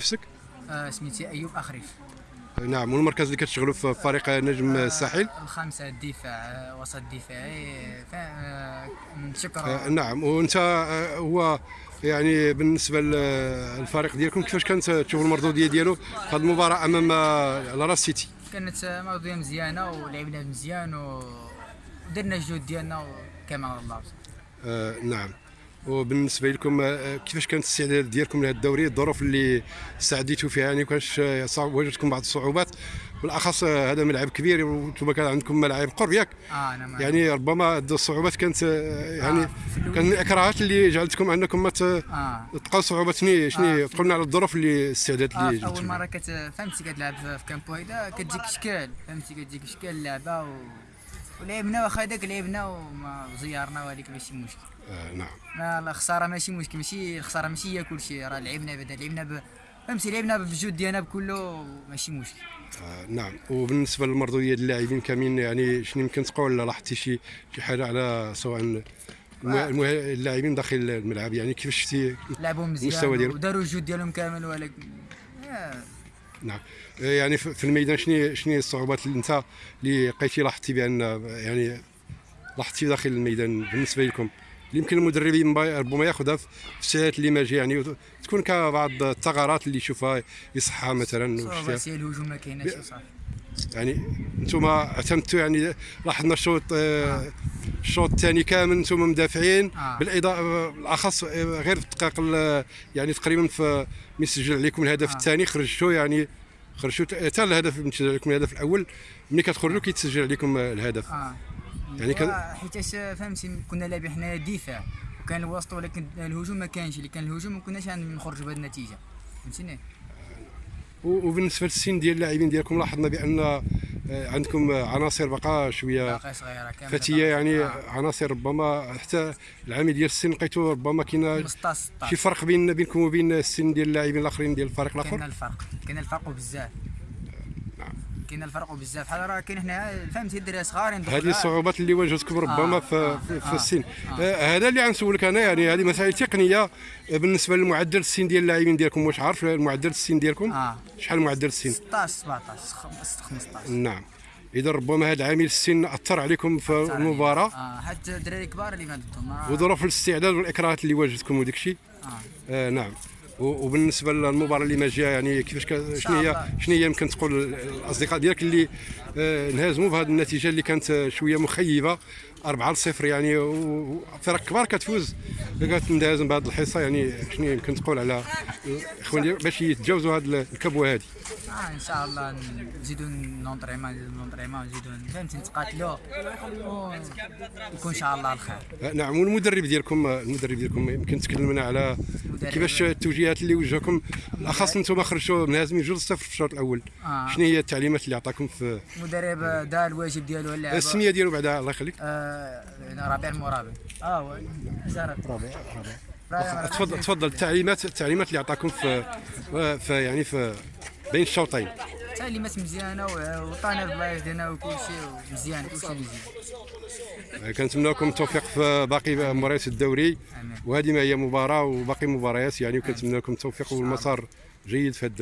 نفسك؟ آه، سميتي أيوب أخريف. نعم والمركز اللي كتشغلوا في فريق نجم الساحل الخامسة الدفاع آه، وسط دفاعي ف- آه، آه، نشكر نعم وأنت آه، هو يعني بالنسبة للفريق ديالكم كيفاش كانت تشوف المردوديه ديالو في هذه المباراة أمام آه، لاراس سيتي؟ كانت موضوعيه مزيانة ولعبنا مزيان و- ودرنا الجهد ديالنا وكما الله. آه، نعم. وبالنسبة لكم آه، كيفاش كانت الاستعداد ديالكم لهذا الدوري؟ الظروف اللي استعديتوا فيها يعني آه، صعب واجهتكم بعض الصعوبات. بالأخص آه، هذا ملعب كبير وأنتم كان عندكم ملاعب قرب ياك. ما يعني ربما الصعوبات كانت آه، يعني آه، كان من الإكراهات اللي جعلتكم أنكم ما آه. تلقاو صعوبات. شنو شنو آه، قلنا على الظروف اللي الاستعداد آه أول مرة كت فهمتي كتلعب في كامبو هيدا كتجيك اشكال فهمتي كتجيك اشكال اللعبة و... ولعبنا واخا هذاك لعبنا وما زيارنا ولكن ماشي مشكل. آه نعم. لا الخسارة ماشي مشكل ماشي الخسارة ماشي هي كل شيء راه لعبنا بعدا لعبنا ب... فهمتي لعبنا بالجهد ديالنا بكله ماشي مشكل. آه نعم. وبالنسبة للمردوديه ديال اللاعبين كاملين يعني شنو يمكن تقول لاحظتي شي شي حاجة على سواء المه- اللاعبين داخل الملعب؟ يعني كيفاش شفتي لعبوا مزيان. وداروا الجهد ديالهم كامل ولكن آه، نعم. آه، يعني في الميدان شنو شنو الصعوبات اللي انت اللي لقيتي لاحظتي بأن يعني لاحظتي داخل الميدان بالنسبة لكم؟ اللي يمكن المدربين ربما ياخذها في الساعات اللي ما جاي يعني تكون كبعض الثغرات اللي يشوفها يصحها مثلا الهجوم ما كايناش يعني أنتم اعتمدتوا يعني لاحظنا الشوط آه، الشوط الثاني كامل أنتم مدافعين آه. بالاضافه بالأخص آه، غير في الدقائق ال- يعني تقريبا في من سجل عليكم الهدف آه. الثاني خرجتوا يعني خرجتوا حتى الهدف من سجل عليكم الهدف الأول ملي كتخرجوا كيتسجل عليكم آه، الهدف آه يعني كان- حيتاش فهمتي كنا لاعبين حنا دفاع وكان الوسط ولكن الهجوم ما كانش اللي كان الهجوم ما كناش نخرجوا بهذه النتيجة فهمتيني وبالنسبة للسن ديال اللاعبين ديالكم لاحظنا بأن آه، عندكم عناصر بقى شوية. فتية يعني آه. عناصر ربما حتى العامل ديال السن لقيتو ربما كاين 15 شي 16 فرق بين بينكم وبين السن ديال اللاعبين الآخرين ديال الفريق كاين الآخر الفرق. كاين الفرق بزاف. كاين الفرق بزاف. بحال راه كاين هنا فهمتي الدراري صغارين هذه الصعوبات اللي واجهتكم ربما آه، في, آه، في, آه، السن. آه. آه، هذا اللي غنسولك أنا يعني هذه مسائل تقنية آه، بالنسبة للمعدل السن ديال اللاعبين ديالكم. واش عارف المعدل السن ديالكم؟ آه. شحال معدل السن؟ 16 17 خم- 15 نعم. إذا ربما هذا عامل السن أثر عليكم في المباراة. آه حتى الدراري كبار اللي ما ضدهم آه. وظروف الاستعداد والإكراهات اللي واجهتكم وداك الشيء آه. آه نعم. وبالنسبة للمباراة اللي ما جاية يعني كيفاش شنو هي. شنو هي يمكن تقول الأصدقاء ديالك اللي آه انهزموا بهذه النتيجة اللي كانت شوية مخيبة 4 0 يعني وفرق كبار كتفوز. كتندهزم بهذه الحصة يعني شنو يمكن تقول على الاخوان باش يتجاوزوا هذه الكبوة هذه. آه إن شاء الله نزيدوا نونطريمون نزيدوا نونطريمون نزيدوا فهمتي نتقاتلوا ويكون إن شاء الله الخير. آه، نعم والمدرب ديالكم آه، المدرب ديالكم يمكن تكلم لنا على كيفاش التوجيهات اللي وجهكم؟ بالاخص أنتم خرجتوا منهزمين 2 0 في الشوط الأول. آه. شنو هي التعليمات اللي عطاكم في المدرب دار الواجب ديالو اللعبه السمية ديالو بعدا الله يخليك. آه ربيع المرابي آه ربيع ربيع تفضل تفضل التعليمات التعليمات اللي عطاكم في في يعني في بين الشوطين. تعليمات مزيانة و- وعطانا البلايص ديالنا وكل شيء مزيان مزيان. كنتمنى لكم التوفيق في باقي مباريات الدوري. وهذه ما هي مباراة وباقي مباريات يعني وكنتمنى لكم التوفيق والمسار جيد في هذا الدوري.